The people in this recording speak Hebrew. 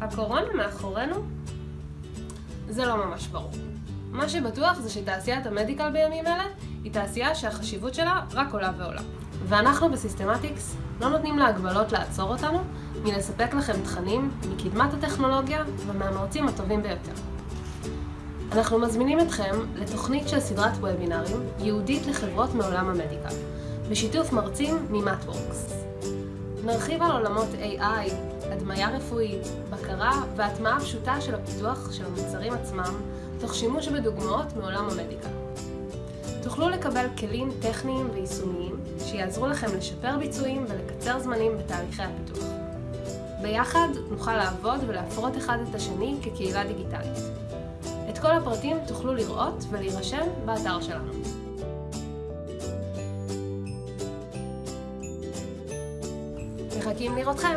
הקורונה מאחורינו? זה לא ממש ברור. מה שבטוח זה שתעשיית המדיקל בימים אלה היא תעשייה שהחשיבות שלה רק עולה ועולה. ואנחנו בסיסטמטיקס לא נותנים להגבלות לעצור אותנו מלספק לכם תכנים מקדמת הטכנולוגיה ומהמרצים הטובים ביותר. אנחנו מזמינים אתכם לתוכנית של סדרת וובינארים ייעודית לחברות מעולם המדיקל, בשיתוף מרצים ממטוורקס. נרחיב על עולמות AI, הדמיה רפואית, בקרה והטמעה פשוטה של הפיתוח של המוצרים עצמם, תוך שימוש בדוגמאות מעולם המדיקה. תוכלו לקבל כלים טכניים ויישומיים שיעזרו לכם לשפר ביצועים ולקצר זמנים בתהליכי הפיתוח. ביחד נוכל לעבוד ולהפרות אחד את השני כקהילה דיגיטלית. את כל הפרטים תוכלו לראות ולהירשם באתר שלנו. מחכים לראותכם!